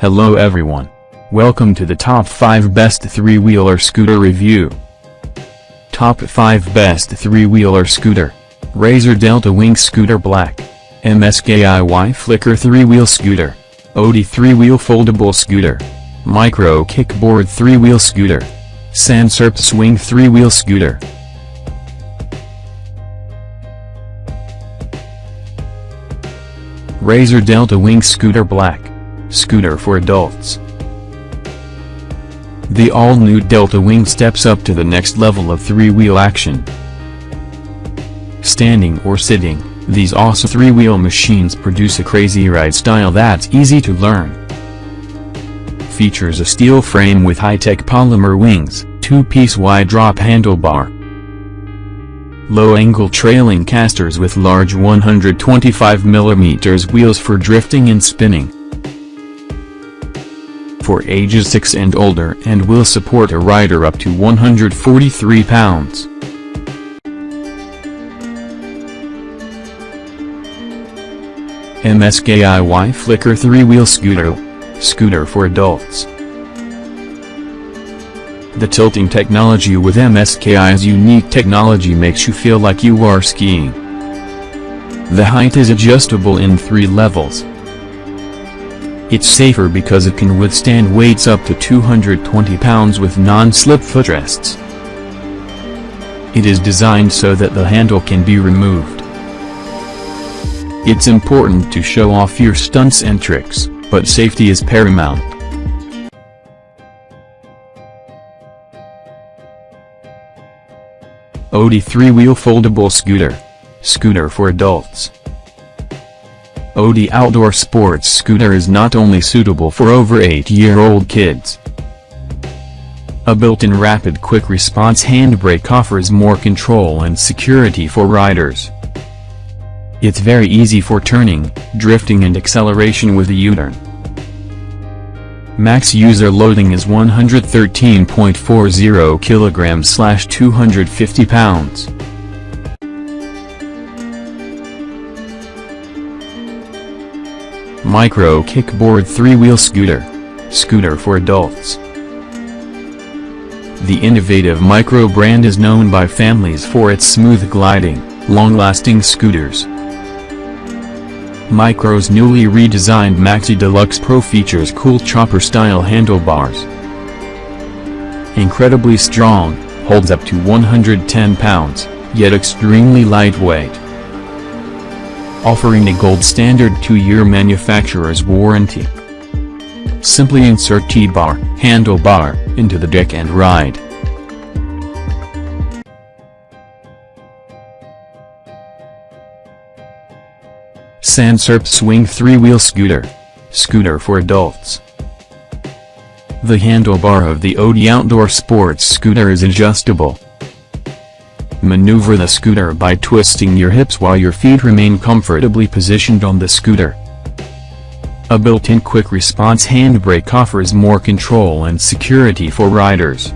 Hello everyone. Welcome to the top 5 best 3-wheeler scooter review. Top 5 best 3-wheeler scooter. Razor Delta Wing Scooter Black. MSKIY Flicker 3-wheel scooter. Odi 3-wheel foldable scooter. Micro Kickboard 3-wheel scooter. Sansurp Swing 3-wheel scooter. Razor Delta Wing Scooter Black. Scooter for adults. The all-new Delta Wing steps up to the next level of three-wheel action. Standing or sitting, these awesome three-wheel machines produce a crazy ride style that's easy to learn. Features a steel frame with high-tech polymer wings, two-piece wide drop handlebar, low-angle trailing casters with large 125mm wheels for drifting and spinning. For ages 6 and older and will support a rider up to 143 pounds. MSKIY Flicker 3-wheel scooter. Scooter for adults. The tilting technology with MSKI's unique technology makes you feel like you are skiing. The height is adjustable in three levels. It's safer because it can withstand weights up to 220 pounds with non-slip footrests. It is designed so that the handle can be removed. It's important to show off your stunts and tricks, but safety is paramount. Odi 3-wheel foldable scooter. Scooter for adults. Odi outdoor sports scooter is not only suitable for over 8-year-old kids. A built-in rapid quick response handbrake offers more control and security for riders. It's very easy for turning, drifting and acceleration with a U-turn. Max user loading is 113.40 kilograms slash 250 pounds. Micro Kickboard 3-wheel scooter. Scooter for adults. The innovative Micro brand is known by families for its smooth gliding, long-lasting scooters. Micro's newly redesigned Maxi Deluxe Pro features cool chopper-style handlebars. Incredibly strong, holds up to 110 pounds, yet extremely lightweight. Offering a gold standard 2-year manufacturer's warranty. Simply insert T-bar, handlebar, into the deck and ride. Sansurp Swing 3-wheel scooter. Scooter for adults. The handlebar of the Odi outdoor sports scooter is adjustable. Maneuver the scooter by twisting your hips while your feet remain comfortably positioned on the scooter. A built-in quick response handbrake offers more control and security for riders.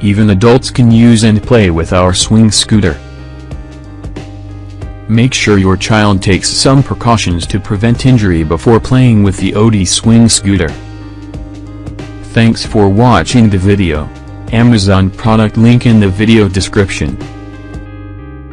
Even adults can use and play with our swing scooter. Make sure your child takes some precautions to prevent injury before playing with the Odi Swing Scooter. Thanks for watching the video. Amazon product link in the video description.